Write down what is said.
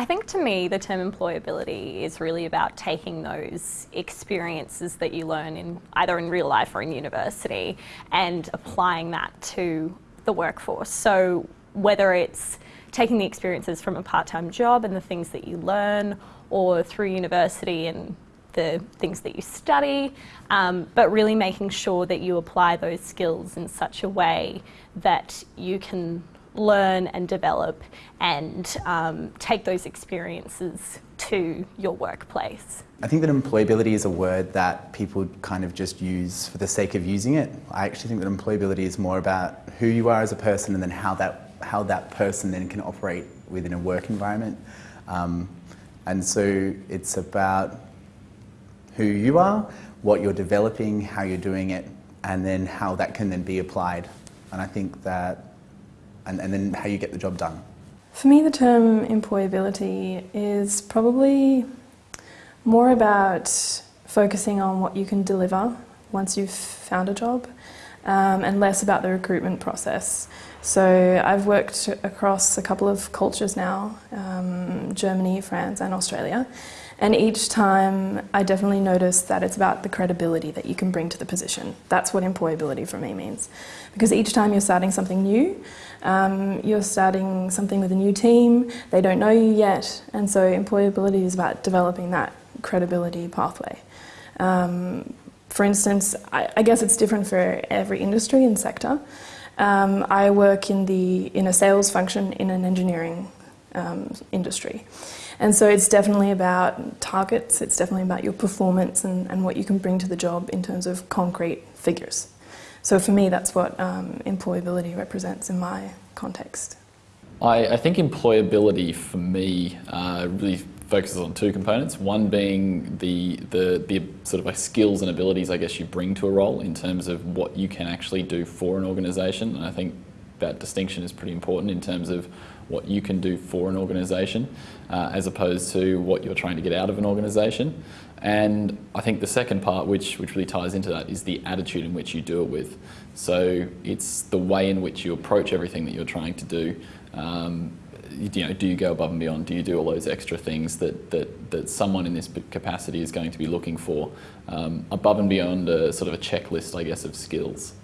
I think to me, the term employability is really about taking those experiences that you learn in either in real life or in university and applying that to the workforce. So whether it's taking the experiences from a part-time job and the things that you learn or through university and the things that you study, um, but really making sure that you apply those skills in such a way that you can learn and develop and um, take those experiences to your workplace. I think that employability is a word that people kind of just use for the sake of using it. I actually think that employability is more about who you are as a person and then how that, how that person then can operate within a work environment. Um, and so it's about who you are, what you're developing, how you're doing it, and then how that can then be applied. And I think that, and, and then how you get the job done. For me, the term employability is probably more about focusing on what you can deliver once you've found a job um, and less about the recruitment process. So I've worked across a couple of cultures now, um, Germany, France and Australia, and each time I definitely notice that it's about the credibility that you can bring to the position. That's what employability for me means. Because each time you're starting something new, um, you're starting something with a new team, they don't know you yet, and so employability is about developing that credibility pathway. Um, for instance, I, I, guess it's different for every industry and sector. Um, I work in, the, in a sales function in an engineering um, industry. And so it's definitely about targets, it's definitely about your performance and, and what you can bring to the job in terms of concrete figures. So for me, that's what um, employability represents in my context. I, I think employability for me uh, really focuses on two components. One being the, the, the sort of like skills and abilities I guess you bring to a role in terms of what you can actually do for an organisation. And I think that distinction is pretty important in terms of what you can do for an organisation uh, as opposed to what you're trying to get out of an organisation. And I think the second part, which, which really ties into that, is the attitude in which you do it with. So it's the way in which you approach everything that you're trying to do. Um, you know, do you go above and beyond? Do you do all those extra things that, that, that someone in this capacity is going to be looking for um, above and beyond a sort of a checklist, I guess, of skills?